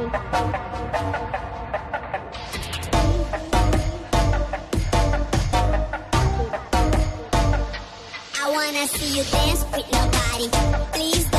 I wanna see you dance with nobody. Please